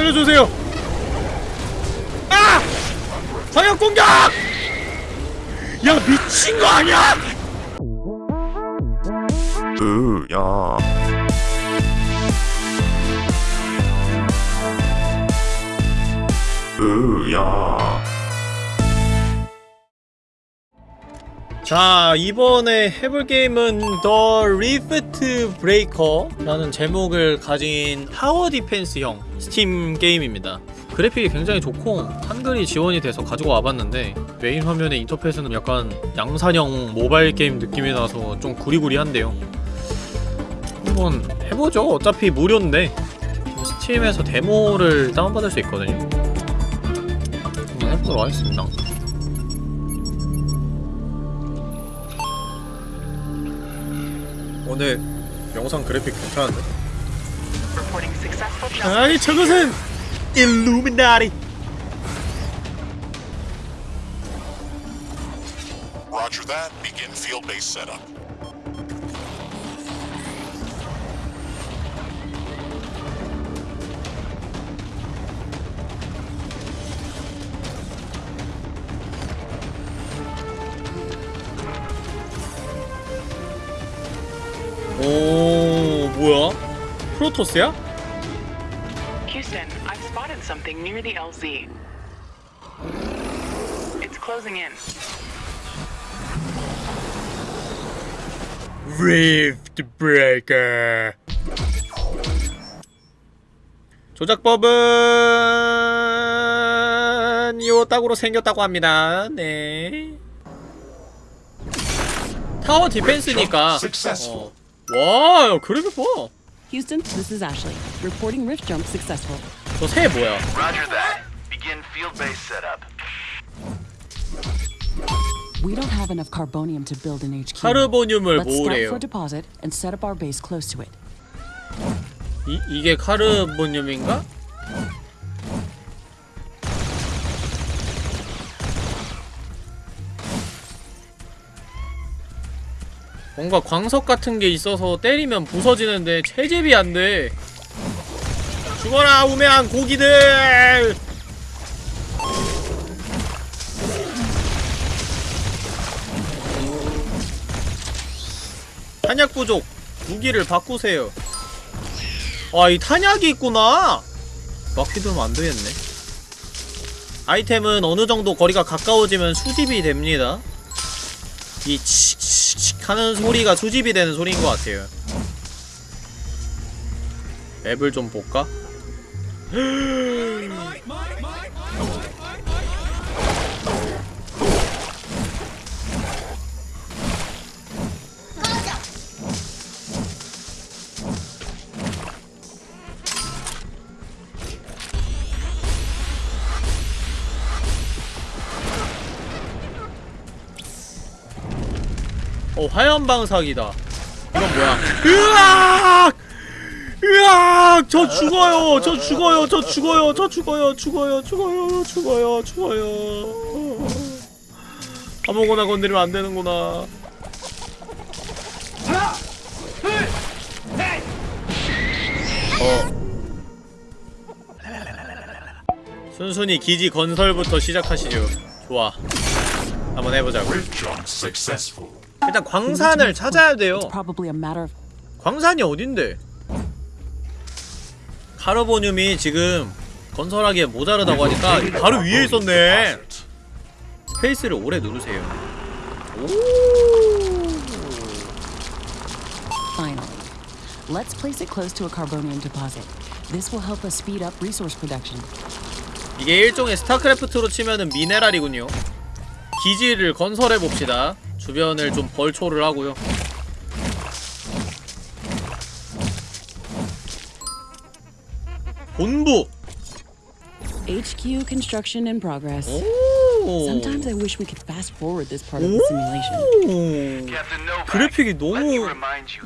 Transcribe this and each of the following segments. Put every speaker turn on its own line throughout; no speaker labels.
살려주세요 아! 광역 공격! 야 미친 거 아니야?
으야 으야
자 이번에 해볼 게임은 The Riftbreaker라는 제목을 가진 tower defense형 Steam 게임입니다. 그래픽이 굉장히 좋고 한글이 지원이 돼서 가지고 와봤는데 메인 화면의 인터페이스는 약간 양산형 모바일 게임 느낌이 나서 좀 구리구리한데요. 한번 해보죠. 어차피 무료인데 Steam에서 데모를 다운받을 수 있거든요. 한번 해보도록 하겠습니다 오늘 영상 그래픽 괜찮은데?
Reporting successful jump.
아니 저것은 일루미나리
Roger that. Begin field base setup.
프로토스야?
Houston, I've spotted something near the LZ. It's closing in.
Rift Breaker 조작법은 요 딱으로 생겼다고 합니다 네 타워 디펜스니까. 어. 와 그래픽 봐
Houston, this is Ashley. Reporting rift jump successful.
저새 뭐야
Roger that. Begin field base setup.
We don't have enough carbonium to build an HQ.
카르보늄을
Let's start
모으래요
for deposit and set up our base close to it.
이, 이게 카르보늄인가? 뭔가 광석 같은 게 있어서 때리면 부서지는데 채집이 안 돼. 죽어라 우매한 고기들! 탄약 부족. 무기를 바꾸세요. 아, 이 탄약이 있구나! 막히두면 안 되겠네. 아이템은 어느 정도 거리가 가까워지면 수집이 됩니다. 이 칙칙칙 하는 소리가 수집이 되는 소리인 것 같아요. 앱을 좀 볼까? 화염방사기다. 이건 뭐야? 으악! 으악! 저 죽어요! 저 죽어요! 저 죽어요! 저 죽어요! 죽어요! 죽어요! 죽어요! 죽어요! 아무거나 건드리면 안 되는구나. 어. 순순히 기지 건설부터 시작하시죠. 좋아. 한번 해보자고. 일단 광산을 찾아야 돼요. 광산이 어딘데? 카르보늄이 지금 건설하기에 모자르다고 하니까 바로 위에 있었네. 스페이스를 오래 누르세요.
Let's place it close to a carbonium deposit. This will help us speed up resource production.
이게 일종의 스타크래프트로 치면은 미네랄이군요. 기지를 건설해 봅시다. 주변을 좀 벌초를 하고요. 본부.
HQ construction in progress.
오.
Sometimes I wish we could fast forward this part of the simulation.
그래픽이 너무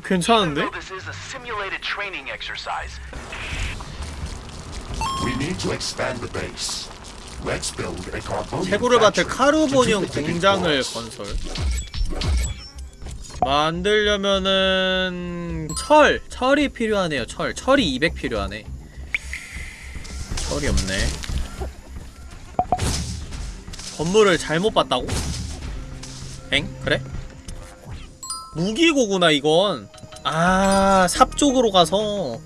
괜찮은데?
this is a simulated training exercise,
We need to expand the base. Let's build a
받을
factory to
카르보늄 공장을. 건설 만들려면은 철! 철이 필요하네요 철 철이 200 필요하네 철이 없네 건물을 잘못 봤다고? 엥? 그래? 무기고구나 이건 아, 삽 쪽으로 가서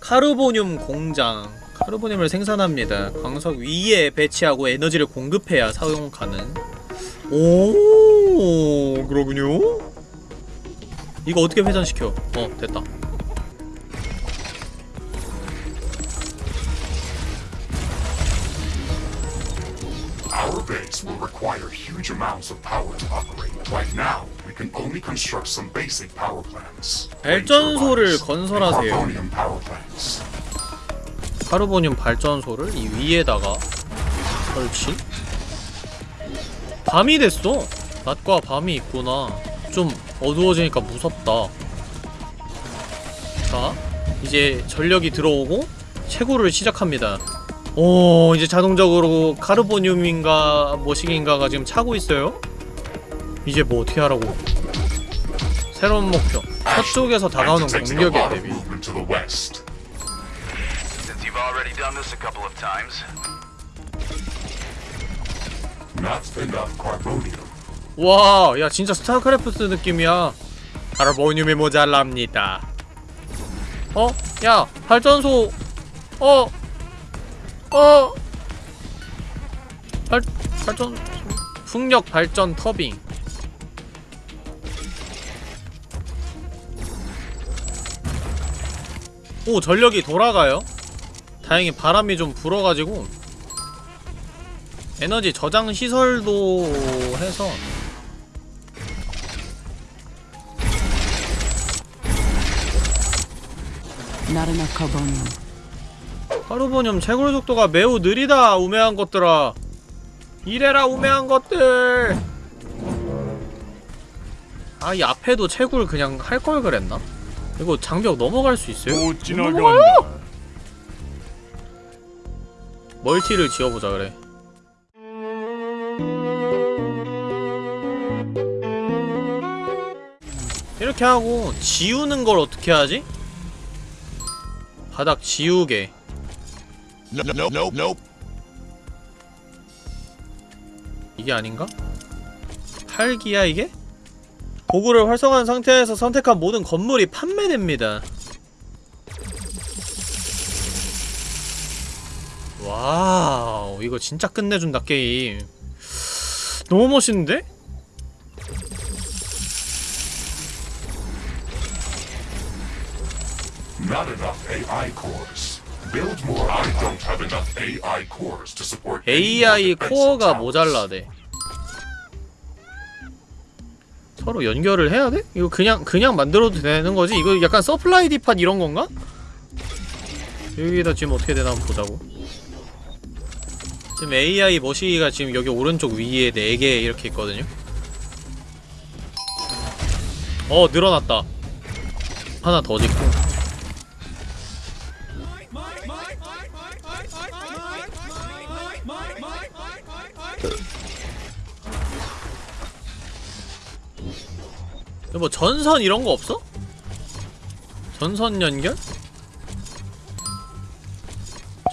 카르보늄 공장 카르보늄을 생산합니다. 광석 위에 배치하고 에너지를 공급해야 사용 가능. 오, 그러군요. 이거 어떻게 회전시켜? 어, 됐다.
Our base will require huge amounts of power to operate. Right now, we can only construct some basic power plants.
발전소를 건설하세요. 카르보늄 발전소를 이 위에다가 설치? 밤이 됐어! 낮과 밤이 있구나. 좀 어두워지니까 무섭다. 자, 이제 전력이 들어오고 채굴을 시작합니다. 오, 이제 자동적으로 카르보늄인가 뭐시긴가가 지금 차고 있어요. 이제 뭐 어떻게 하라고. 새로운 목표. 서쪽에서 다가오는 공격에 대비.
Not enough carbonium.
와, 야 진짜 스타크래프트 느낌이야. 카르보늄이 모자랍니다. 어? 야, 발전소. 어. 어. 발 발전 풍력 발전 터빙. 오, 전력이 돌아가요. 다행히 바람이 좀 불어가지고 에너지 저장 시설도 해서
Enough carbonium.
카르보늄 채굴 속도가 매우 느리다 우매한 것들아 이래라 우매한 것들 아 이 앞에도 채굴 그냥 할 걸 그랬나? 이거 장벽 넘어갈 수 있어요?
못
넘어가요! 멀티를 지어보자 그래 이렇게 하고 지우는 걸 어떻게 하지? 바닥 지우개. 이게 아닌가? 팔기야 이게? 도구를 활성화한 상태에서 선택한 모든 건물이 판매됩니다. 와우 이거 진짜 끝내준다 게임. 너무 멋있는데?
Not enough AI cores. Build more. I don't have enough AI cores to support
AI 코어가. 모자라대. 서로 연결을 해야 돼? 이거 그냥 그냥 만들어도 되는 거지? 이거 약간 supply depot 이런 건가? 여기다 지금 어떻게 되나 한번 보자고. 지금 AI 머시기가 지금 여기 오른쪽 위에 4개 이렇게 있거든요. 어 늘어났다. 하나 더 짓고. 뭐 전선 이런 거 없어? 전선 연결?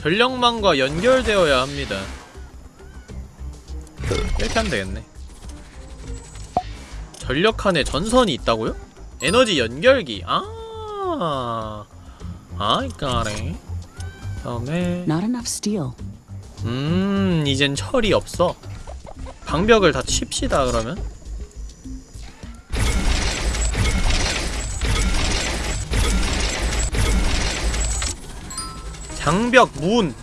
전력망과 연결되어야 합니다. 이렇게 하면 되겠네. 전력칸에 전선이 있다고요? 에너지 연결기. 아, 아이 까래. 다음에
Not enough steel.
음, 이젠 철이 없어. 방벽을 다 칩시다 그러면. 장벽 문.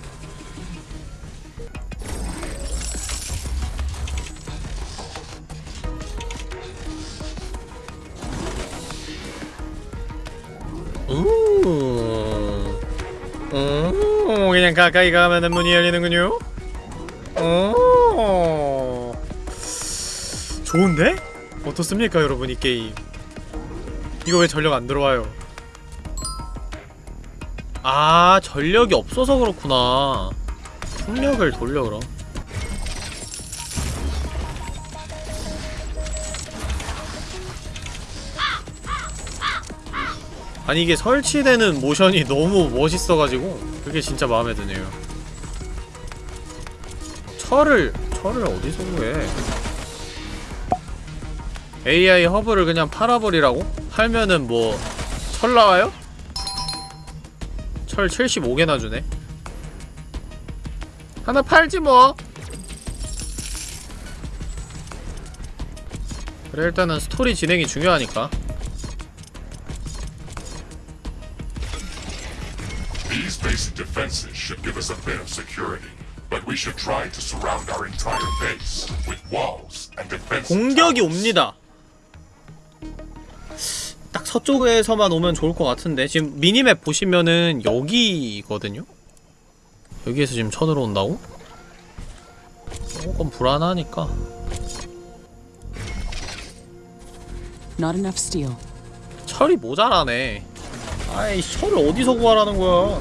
그냥 가까이 가면 문이 열리는군요. 오. 좋은데? 어떻습니까, 여러분 이 게임? 이거 왜 전력 안 들어와요? 아, 전력이 없어서 그렇구나. 풍력을 돌려 그럼. 아니 이게 설치되는 모션이 너무 멋있어가지고 그게 진짜 마음에 드네요. 철을 철을 어디서 구해 AI 허브를 그냥 팔아버리라고? 팔면은 뭐 철 나와요? 철 75개나 주네 하나 팔지 뭐 그래 일단은 스토리 진행이 중요하니까
These basic defenses should give us a bit of security, but we should try to surround our entire base with walls and defense.
공격이 옵니다 딱 서쪽에서만 오면 좋을 것 같은데 지금 미니맵 보시면은 여기거든요? 여기에서 지금 쳐들어온다고? 조금 불안하니까
Not enough steel.
철이 모자라네 아이 철을 어디서 구하라는 거야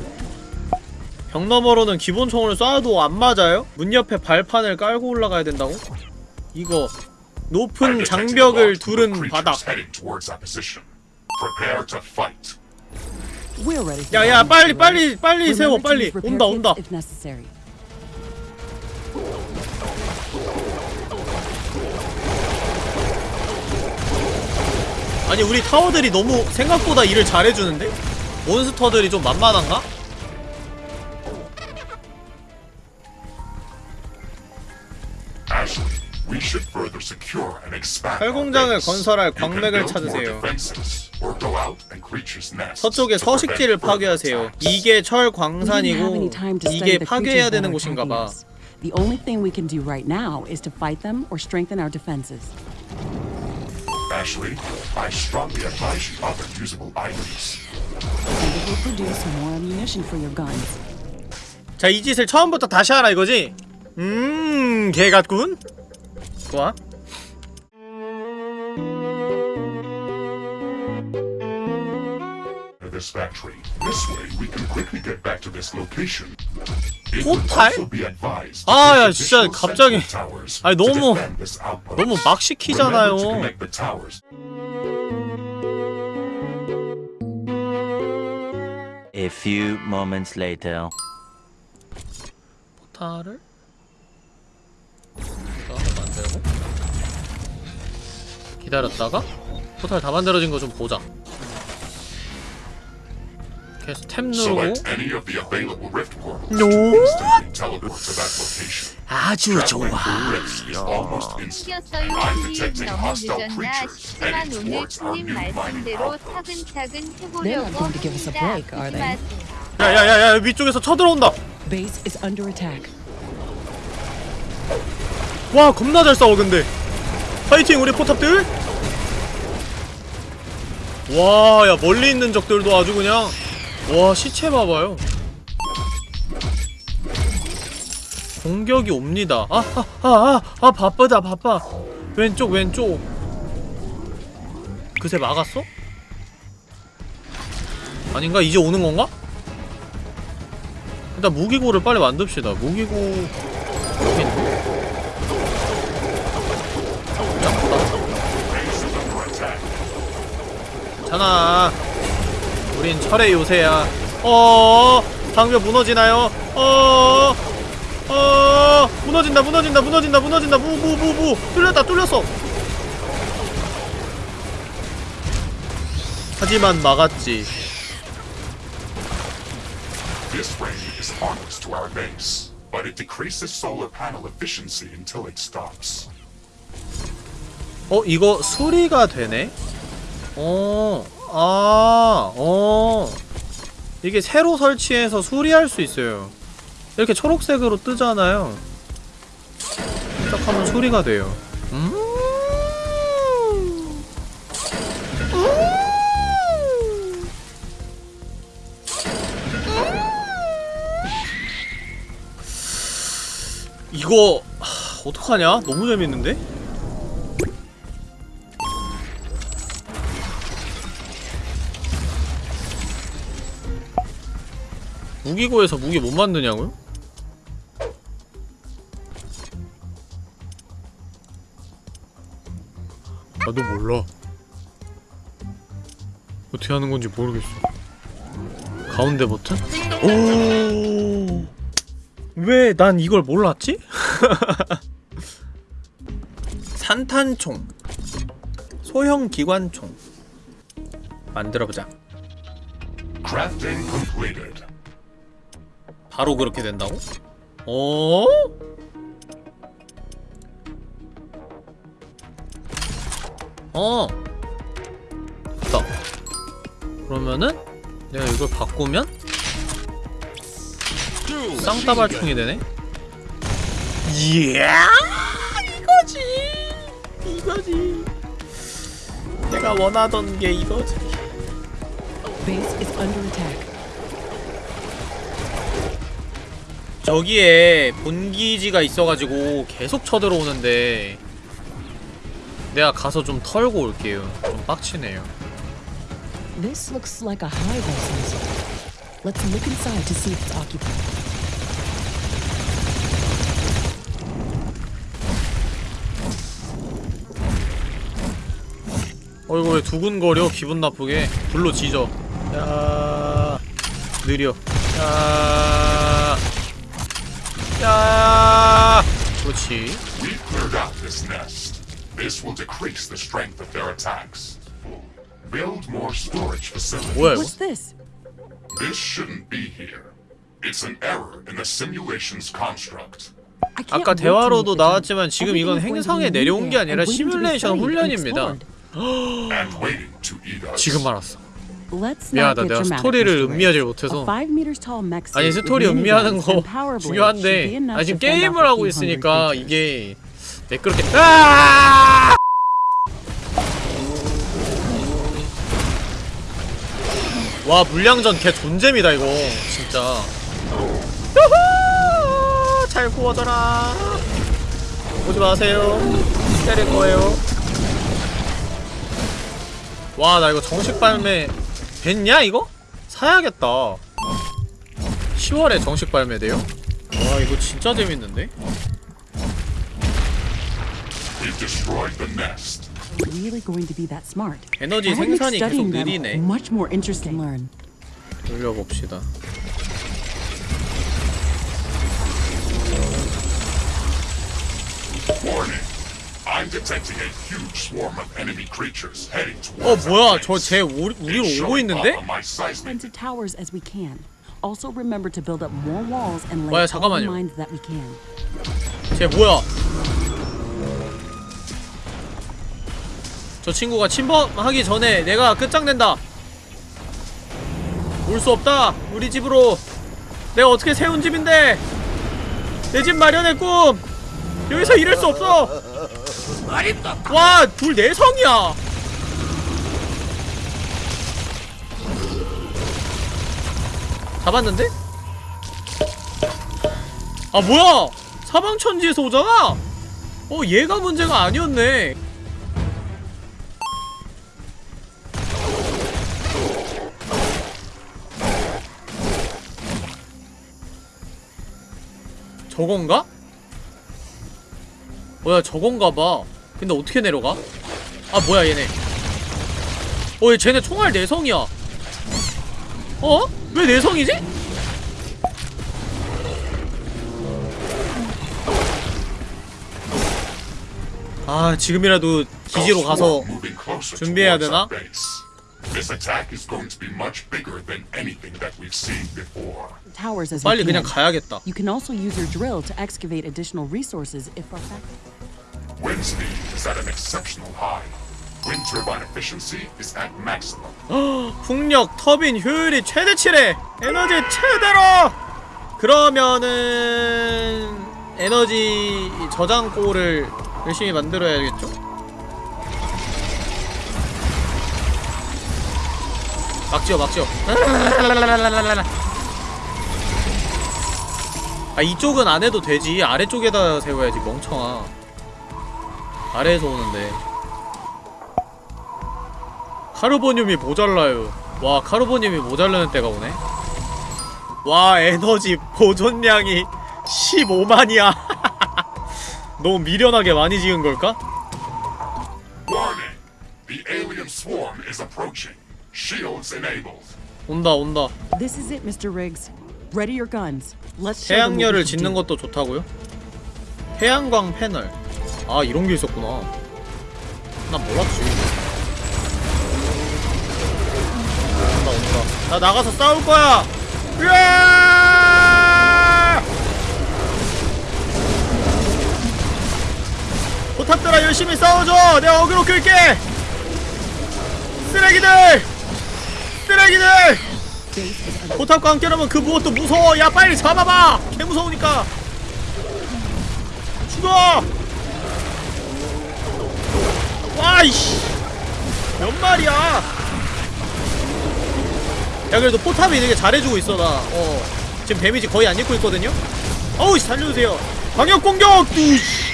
벽 너머로는 기본 총을 쏴도 안 맞아요? 문 옆에 발판을 깔고 올라가야 된다고? 이거 높은 장벽을 두른 바닥
Prepare to fight.
We're ready.
야야 빨리. 빨리. 빨리 세워 빨리 온다 온다
If necessary.
아니 우리 타워들이 너무 생각보다 일을 잘해주는데? 몬스터들이 좀 만만한가?
Ashley, we should further secure and expand our
철공장을. 건설할 광맥을 찾으세요.
Defenses, or go out and creatures' nests
서쪽에
to prevent
서식지를 파괴하세요. 이게 철
We didn't have
광산이고
any time to study
이게
the
파괴해야 되는 곳인가 봐.
The only thing we can do right now is to fight them or strengthen our defenses.
Ashley, I strongly advise you other usable items.
And it will produce more ammunition for your guns.
자 이 짓을 처음부터 다시 하라 이거지? 음 개 같군 좋아
this factory. This way, we can quickly get back to this location. It would
포탈?
also be advised to
아, 야, 진짜 갑자기- 아니, 너무-. 너무 막 시키잖아요.
A few moments later.
포탈을 만들고 기다렸다가 포탈 다 만들어진 거 좀 보자
teleport to that location.
아주 좋아
오늘 님 말씀대로. 차근차근 해보려고 합니다.
야야야야 위쪽에서 쳐들어온다
Base is under attack.
와 겁나 잘 싸워 근데 파이팅 우리 포탑들 와야 멀리 있는 적들도 아주 그냥 와 시체 봐봐요 공격이 옵니다 아아아 아 아, 아, 바쁘다 바빠 왼쪽 왼쪽 그새 막았어? 아닌가? 이제 오는 건가? 일단 무기고를 빨리 만듭시다 무기고 여기 있네. 괜찮아 우린 철의 요새야 어 방벽 무너지나요? 어 어, 무너진다 무너진다 무너진다 무너진다 무무무무 뚫렸다 뚫렸어 하지만 막았지
This ray is harmless to our base, but it decreases solar panel efficiency until it stops.
어 이거 수리가 되네? 어, 아, 어. 이게 새로 설치해서 수리할 수 있어요. 이렇게 초록색으로 뜨잖아요. 딱 하면 수리가 돼요. 음. 음. 이거 하, 어떡하냐? 너무 재밌는데? 무기고에서 무기 못 만드냐고요? 나도 몰라 어떻게 하는 건지 모르겠어 가운데 버튼? 오 왜 난 이걸 몰랐지? 산탄총 소형 기관총 만들어보자
Crafting completed.
바로 그렇게 된다고? 어? 어 됐다 그러면은 내가 이걸 바꾸면 쌍따발총이 되네 이야 이거지 이거지 내가 원하던 게 이거지
Base is under attack.
저기에 본기지가 있어가지고 계속 쳐들어오는데 내가 가서 좀 털고 올게요 좀 빡치네요
This looks like a highway sensor. Let's look inside to see if it's occupied.
어 이거 왜 두근거려 기분 나쁘게 불로 지져 야 느려 야 야. 그렇지
We cleared out this nest. This will decrease the strength of their attacks. Build more storage facilities.
뭐야
What's this?
This shouldn't be here. It's an error in the simulation's construct.
아까 대화로도 나왔지만. 지금 이건 행성에 내려온 게 아니라 시뮬레이션 훈련입니다. 지금 알았어 미안하다 내가 스토리를. 음미하지. 못해서 아니 스토리 음미하는 거 중요한데 아 지금 게임을 하고 있으니까. 이게 매끄럽게 아! 와 물량전 개 존잼이다 이거 진짜 유후! 잘 구워져라 오지 마세요 때릴 거예요 와 나 이거 정식 발매 됐냐 이거? 사야겠다 10월에 정식 발매돼요? 와 이거 진짜 재밌는데?
We've destroyed the nest.
Really going to be that smart?
에너지 생산이 계속 느리네
Much more interesting. Learn.
돌려봅시다
Warning. I'm detecting a huge swarm of enemy creatures heading
어 뭐야
our
저
base.
쟤 우리로
It's
오고 있는데?
up on my seismic
Into towers as we can. Also remember to build up more walls and lay
뭐야,
all the
잠깐만요.
mines that we can.
쟤 뭐야 저 친구가 침범하기 전에 내가 끝장낸다 올 수 없다 우리 집으로 내가 어떻게 세운 집인데 내 집 마련의 꿈 여기서 이럴 수 없어 와 둘 내성이야. 잡았는데? 아 뭐야? 사방천지에서 오잖아? 어 얘가 문제가 아니었네. 저건가? 뭐야 저건가 봐 근데 어떻게 내려가? 아 뭐야 얘네 어 얘 쟤네 총알 내성이야 어? 왜 내성이지? 아 지금이라도 기지로 가서 준비해야 되나? 빨리. 그냥 가야겠다
You can also use your drill to excavate additional resources if our fact
Wind speed is at an exceptional high. Wind turbine efficiency is at maximum.
풍력 터빈 효율이 최대치래 에너지 최대로 그러면은 에너지 저장고를 열심히 만들어야겠죠? 막지어 막지어 아 이쪽은 안 해도 되지 아래쪽에다 세워야지 멍청아 아래에서 오는데 카르보늄이 모자라요. 와, 카르보늄이 모자라는 때가 오네. 와, 에너지 보존량이 15만이야. 너무 미련하게 많이 지은 걸까?
Warning! The alien swarm is approaching. Shields enabled.
온다, 온다. 태양열을 짓는. 것도 좋다고요? 태양광 패널 아 이런 게 있었구나. 난 몰랐지. 온다 온다. 나 나가서 싸울 거야! 으아! 포탑들아 열심히 싸워줘! 내가 어그로 끌게! 쓰레기들! 쓰레기들! 포탑과 함께라면 그 무엇도 무서워! 야 빨리 잡아봐! 개 무서우니까! 죽어 와이씨 몇 마리야 야 그래도 포탑이 되게 잘해주고 있어 나어 지금 데미지 거의 안 입고 있거든요 어우 씨 살려주세요 방역 공격 뚜시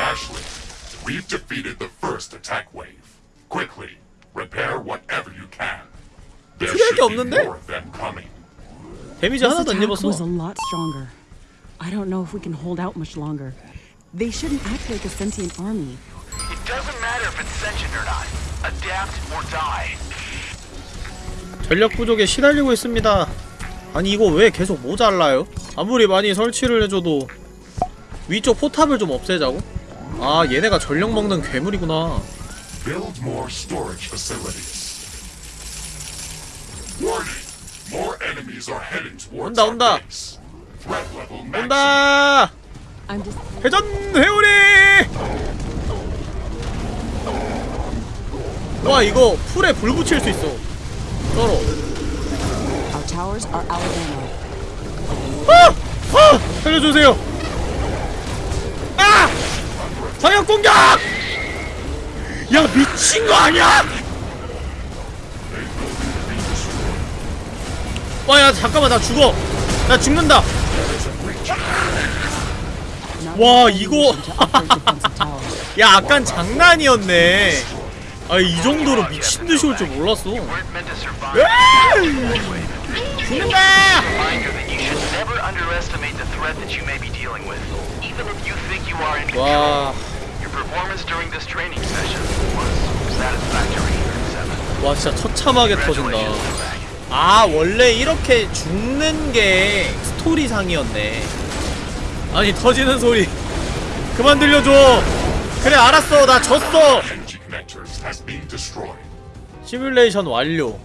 Ashley, we've defeated the first attack wave. Quickly, repair whatever you can. There should be more of them coming.
데미지 하나도 안
attack was a
입었어
lot stronger. I don't know if we can hold out much longer. They shouldn't act like a sentient army.
It doesn't matter if it's sentient or not. Adapt or die.
전력 부족에 시달리고 있습니다. 아니 이거 왜 계속 모자라요? 아무리 많이 설치를 해줘도 위쪽 포탑을 좀 없애자고? 아 얘네가 전력 먹는 괴물이구나.
Build more storage facilities. Warning! More enemies are heading towards
온다, 온다. 온다! 회전 회오리! 와 이거 풀에 불 붙일 수 있어.
ammo.
아! 아! 살려주세요. 아! 방역 공격! 야 미친 거 아니야? 와야 잠깐만 나 죽어. 나 죽는다. 와, 이거-. 야 아깐 장난이었네. 아이 정도로 미친 듯이 올 줄 몰랐어. 죽는다. 와. 와 진짜 처참하게 터진다. 아 원래 이렇게 죽는 게 스토리상이었네 아니 터지는 소리. 그만 들려줘. 그래 알았어. 나 졌어. 시뮬레이션 완료.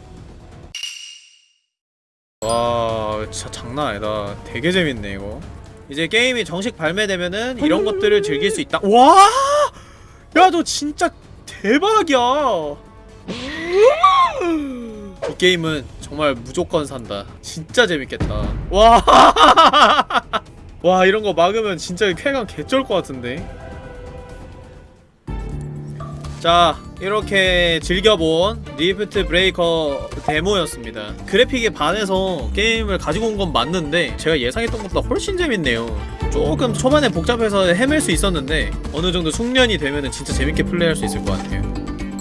와 진짜 장난 아니다. 되게 재밌네 이거. 이제 게임이 정식 발매되면은 이런 것들을 즐길 수 있다. 와! 야 너 진짜 대박이야. 이 게임은 정말 무조건 산다. 진짜 재밌겠다. 와! 와 이런 거 막으면 진짜 쾌감 개쩔 것 같은데. 자 이렇게 즐겨본 Riftbreaker 데모였습니다. 그래픽에 반해서 게임을 가지고 온 건 맞는데 제가 예상했던 것보다 훨씬 재밌네요. 조금 초반에 복잡해서 헤맬 수 있었는데 어느 정도 숙련이 되면 진짜 재밌게 플레이할 수 있을 것 같아요.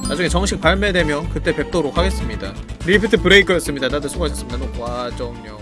나중에 정식 발매되면 그때 뵙도록 하겠습니다. Riftbreaker였습니다. 다들 수고하셨습니다. 녹화 종료